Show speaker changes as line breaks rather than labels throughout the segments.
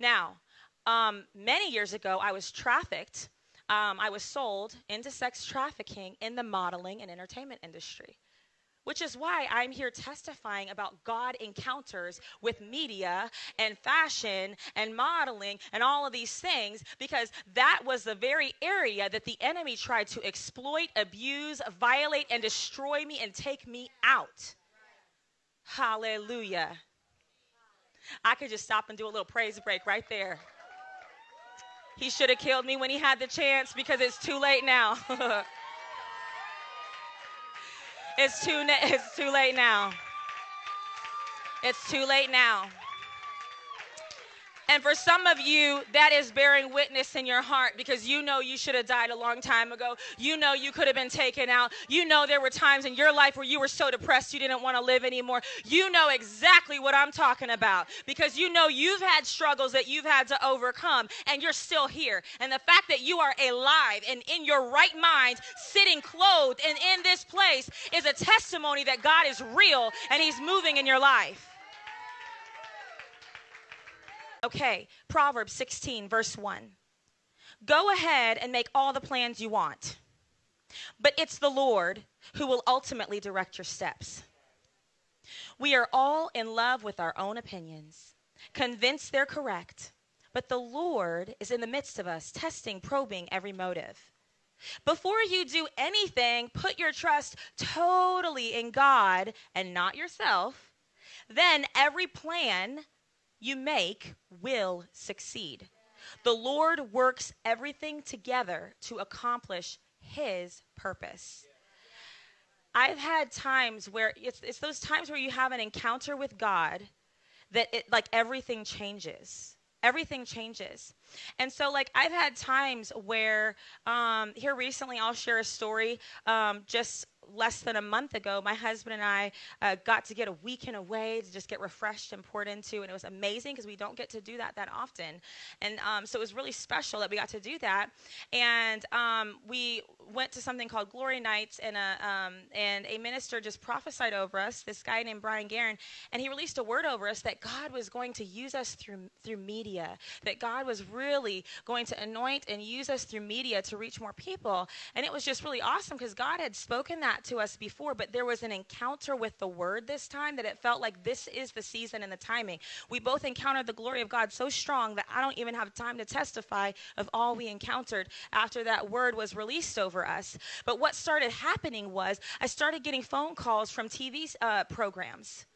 Now, um, many years ago, I was trafficked. Um, I was sold into sex trafficking in the modeling and entertainment industry which is why I'm here testifying about God encounters with media and fashion and modeling and all of these things because that was the very area that the enemy tried to exploit, abuse, violate, and destroy me and take me out. Hallelujah. I could just stop and do a little praise break right there. He should have killed me when he had the chance because it's too late now. It's too, it's too late now. It's too late now. And for some of you, that is bearing witness in your heart because you know you should have died a long time ago. You know you could have been taken out. You know there were times in your life where you were so depressed you didn't want to live anymore. You know exactly what I'm talking about because you know you've had struggles that you've had to overcome and you're still here. And the fact that you are alive and in your right mind, sitting clothed and in this place is a testimony that God is real and He's moving in your life. Okay, Proverbs 16, verse 1. Go ahead and make all the plans you want, but it's the Lord who will ultimately direct your steps. We are all in love with our own opinions, convinced they're correct, but the Lord is in the midst of us, testing, probing every motive. Before you do anything, put your trust totally in God and not yourself. Then every plan you make will succeed. The Lord works everything together to accomplish his purpose. I've had times where it's, it's those times where you have an encounter with God that it like everything changes everything changes and so like i've had times where um, here recently i'll share a story um, just less than a month ago, my husband and I uh, got to get a weekend away to just get refreshed and poured into, and it was amazing because we don't get to do that that often. And um, so it was really special that we got to do that. And um, we went to something called Glory Nights, and a, um, and a minister just prophesied over us, this guy named Brian Guerin, and he released a word over us that God was going to use us through, through media, that God was really going to anoint and use us through media to reach more people. And it was just really awesome because God had spoken that to us before, but there was an encounter with the word this time that it felt like this is the season and the timing. We both encountered the glory of God so strong that I don't even have time to testify of all we encountered after that word was released over us. But what started happening was I started getting phone calls from TV uh, programs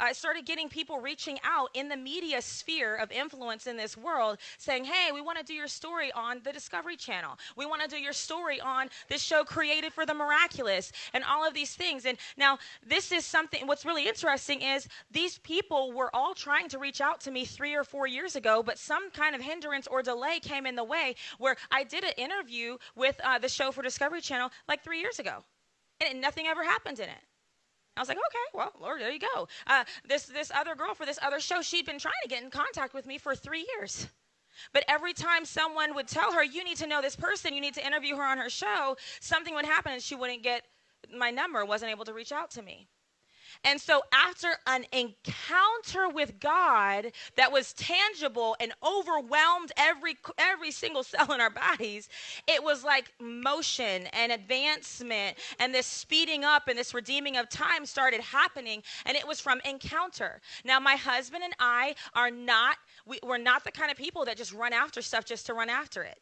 I started getting people reaching out in the media sphere of influence in this world saying, Hey, we want to do your story on the Discovery Channel. We want to do your story on this show created for the miraculous and all of these things. And now, this is something, what's really interesting is these people were all trying to reach out to me three or four years ago, but some kind of hindrance or delay came in the way where I did an interview with uh, the show for Discovery Channel like three years ago. And nothing ever happened in it. I was like, okay, well, Lord, there you go. Uh, this this other girl for this other show, she'd been trying to get in contact with me for three years. But every time someone would tell her, you need to know this person, you need to interview her on her show, something would happen and she wouldn't get my number, wasn't able to reach out to me. And so, after an encounter with God that was tangible and overwhelmed every every single cell in our bodies, it was like motion and advancement and this speeding up and this redeeming of time started happening. And it was from encounter. Now, my husband and I are not we, we're not the kind of people that just run after stuff just to run after it.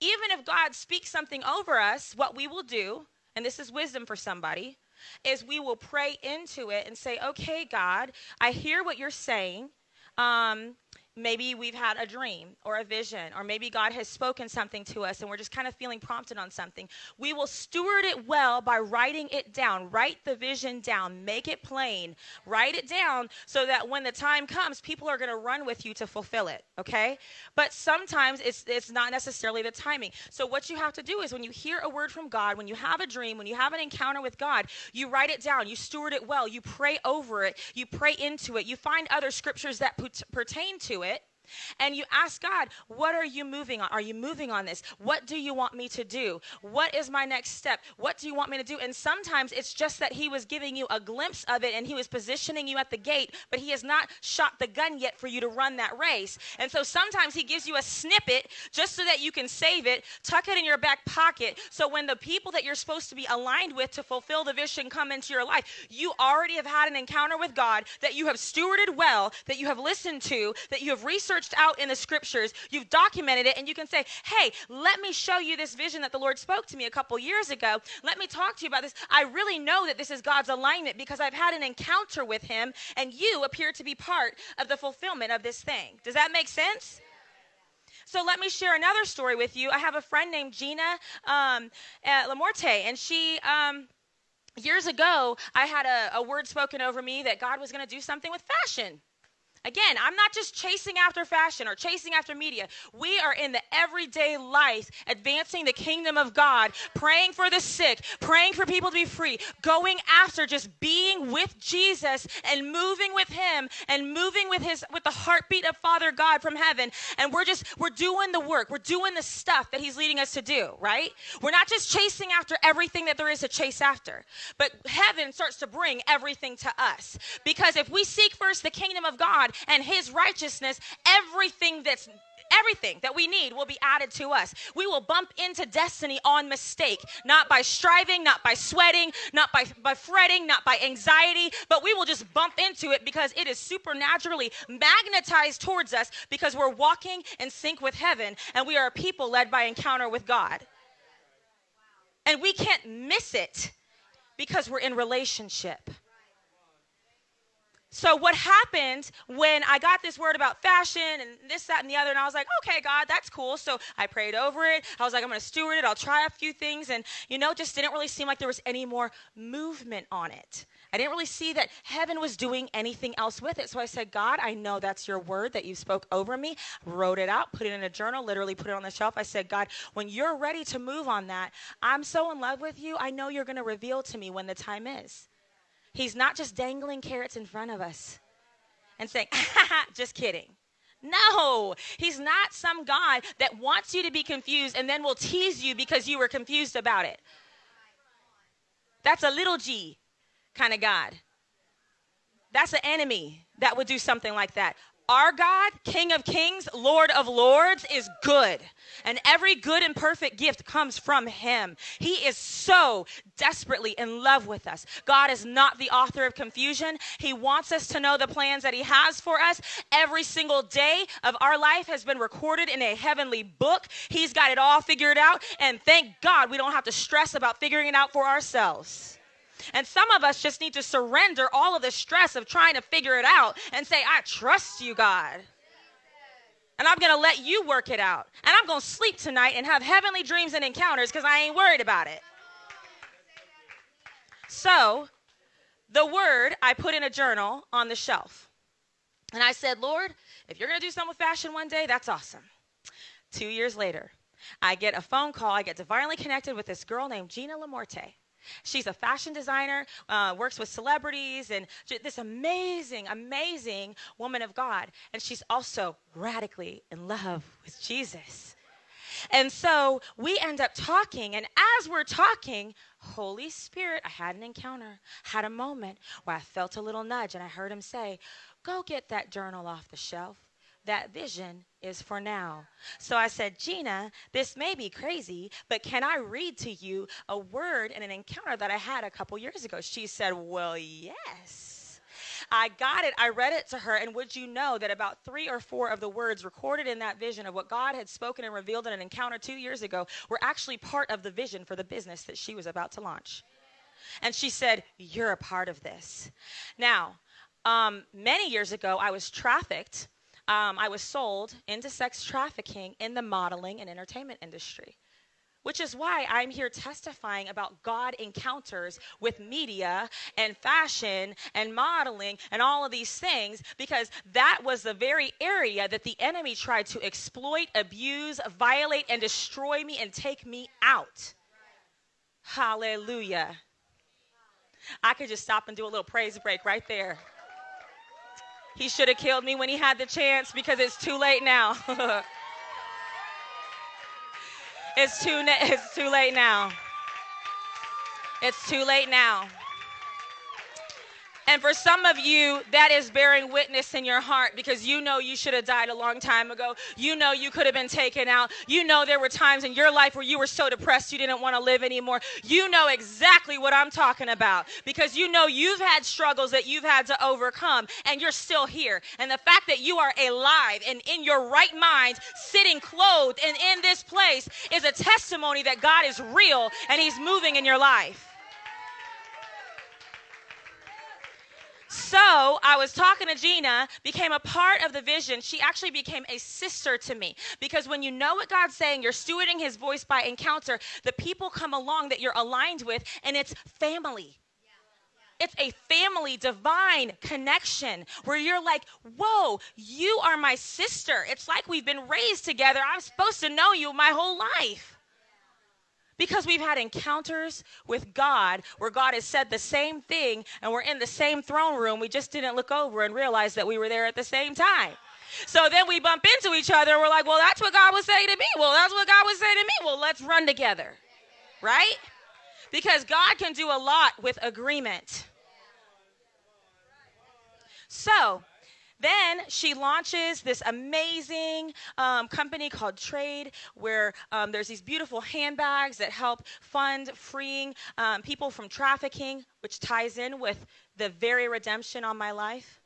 Even if God speaks something over us, what we will do, and this is wisdom for somebody is we will pray into it and say, okay, God, I hear what you're saying. Um, maybe we've had a dream or a vision, or maybe God has spoken something to us and we're just kind of feeling prompted on something. We will steward it well by writing it down. Write the vision down, make it plain, write it down so that when the time comes, people are going to run with you to fulfill it, okay? But sometimes it's, it's not necessarily the timing. So, what you have to do is when you hear a word from God, when you have a dream, when you have an encounter with God, you write it down, you steward it well, you pray over it, you pray into it, you find other scriptures that pertain to it it and you ask God, What are you moving on? Are you moving on this? What do you want me to do? What is my next step? What do you want me to do? And sometimes it's just that He was giving you a glimpse of it and He was positioning you at the gate, but He has not shot the gun yet for you to run that race. And so sometimes He gives you a snippet just so that you can save it, tuck it in your back pocket. So when the people that you're supposed to be aligned with to fulfill the vision come into your life, you already have had an encounter with God that you have stewarded well, that you have listened to, that you have researched out in the scriptures, you've documented it, and you can say, Hey, let me show you this vision that the Lord spoke to me a couple years ago. Let me talk to you about this. I really know that this is God's alignment because I've had an encounter with Him, and you appear to be part of the fulfillment of this thing. Does that make sense? So let me share another story with you. I have a friend named Gina um, Lamorte, and she. Um, years ago, I had a, a word spoken over me that God was going to do something with fashion. Again, I'm not just chasing after fashion or chasing after media. We are in the everyday life advancing the kingdom of God, praying for the sick, praying for people to be free, going after just being with Jesus and moving with him and moving with his with the heartbeat of Father God from heaven. And we're just we're doing the work. We're doing the stuff that he's leading us to do, right? We're not just chasing after everything that there is to chase after. But heaven starts to bring everything to us. Because if we seek first the kingdom of God, and his righteousness, everything that's everything that we need will be added to us. We will bump into destiny on mistake, not by striving, not by sweating, not by, by fretting, not by anxiety, but we will just bump into it because it is supernaturally magnetized towards us because we're walking in sync with heaven and we are a people led by encounter with God. And we can't miss it because we're in relationship. So, what happened when I got this word about fashion and this, that, and the other, and I was like, okay, God, that's cool. So, I prayed over it. I was like, I'm going to steward it. I'll try a few things. And, you know, just didn't really seem like there was any more movement on it. I didn't really see that heaven was doing anything else with it. So I said, God, I know that's your word that you spoke over me. Wrote it out, put it in a journal, literally put it on the shelf. I said, God, when you're ready to move on that, I'm so in love with you. I know you're going to reveal to me when the time is. He's not just dangling carrots in front of us and saying, just kidding. No, he's not some God that wants you to be confused and then will tease you because you were confused about it. That's a little g kind of God. That's an enemy that would do something like that. Our God, King of Kings, Lord of Lords, is good. And every good and perfect gift comes from Him. He is so desperately in love with us. God is not the author of confusion. He wants us to know the plans that He has for us. Every single day of our life has been recorded in a heavenly book. He's got it all figured out. And thank God we don't have to stress about figuring it out for ourselves. And some of us just need to surrender all of the stress of trying to figure it out and say, I trust you, God. And I'm going to let you work it out. And I'm going to sleep tonight and have heavenly dreams and encounters because I ain't worried about it. So, the word I put in a journal on the shelf. And I said, Lord, if you're going to do something with fashion one day, that's awesome. Two years later, I get a phone call. I get divinely connected with this girl named Gina Lamorte. She's a fashion designer, uh, works with celebrities, and this amazing, amazing woman of God. And she's also radically in love with Jesus. And so we end up talking, and as we're talking, Holy Spirit, I had an encounter, had a moment where I felt a little nudge, and I heard him say, Go get that journal off the shelf that vision is for now. So I said, Gina, this may be crazy, but can I read to you a word in an encounter that I had a couple years ago? She said, Well, yes. I got it. I read it to her. And would you know that about three or four of the words recorded in that vision of what God had spoken and revealed in an encounter two years ago were actually part of the vision for the business that she was about to launch? And she said, You're a part of this. Now, um, many years ago, I was trafficked um, I was sold into sex trafficking in the modeling and entertainment industry. Which is why I'm here testifying about God encounters with media and fashion and modeling and all of these things, because that was the very area that the enemy tried to exploit, abuse, violate, and destroy me and take me out. Hallelujah. I could just stop and do a little praise break right there. He should have killed me when he had the chance because it's too late now. it's too it's too late now. It's too late now. And for some of you, that is bearing witness in your heart because you know you should have died a long time ago. You know you could have been taken out. You know there were times in your life where you were so depressed you didn't want to live anymore. You know exactly what I'm talking about because you know you've had struggles that you've had to overcome and you're still here. And the fact that you are alive and in your right mind, sitting clothed and in this place is a testimony that God is real and He's moving in your life. So I was talking to Gina, became a part of the vision. She actually became a sister to me because when you know what God's saying, you're stewarding his voice by encounter, the people come along that you're aligned with, and it's family. It's a family divine connection where you're like, whoa, you are my sister. It's like we've been raised together. I'm supposed to know you my whole life. Because we've had encounters with God where God has said the same thing and we're in the same throne room. We just didn't look over and realize that we were there at the same time. So then we bump into each other and we're like, well, that's what God was saying to me. Well, that's what God was saying to me. Well, let's run together. Right? Because God can do a lot with agreement. So, then she launches this amazing um, company called Trade, where um, there's these beautiful handbags that help fund freeing um, people from trafficking, which ties in with the very redemption on my life.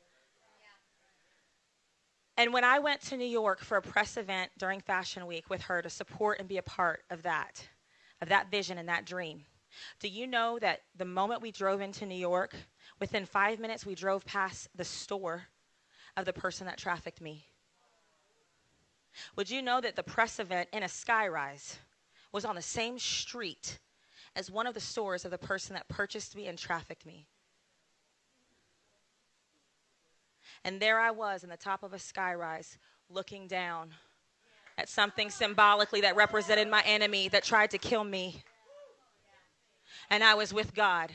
And when I went to New York for a press event during Fashion Week with her to support and be a part of that, of that vision and that dream, do you know that the moment we drove into New York, within five minutes we drove past the store of the person that trafficked me. Would you know that the press event in a skyrise was on the same street as one of the stores of the person that purchased me and trafficked me? And there I was in the top of a skyrise looking down at something symbolically that represented my enemy that tried to kill me. And I was with God.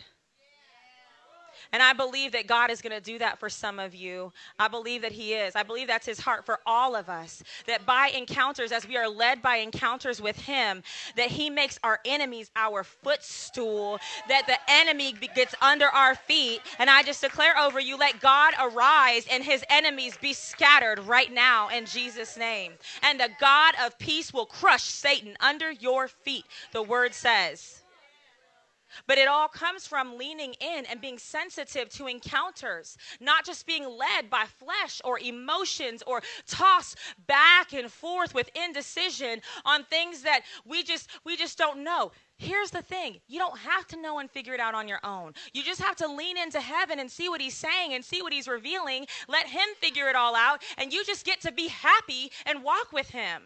And I believe that God is going to do that for some of you. I believe that He is. I believe that's His heart for all of us. That by encounters, as we are led by encounters with Him, that He makes our enemies our footstool, that the enemy gets under our feet. And I just declare over you, let God arise and His enemies be scattered right now in Jesus' name. And the God of peace will crush Satan under your feet, the word says. But it all comes from leaning in and being sensitive to encounters, not just being led by flesh or emotions or tossed back and forth with indecision on things that we just we just don't know. Here's the thing you don't have to know and figure it out on your own. You just have to lean into heaven and see what He's saying and see what He's revealing. Let Him figure it all out, and you just get to be happy and walk with Him.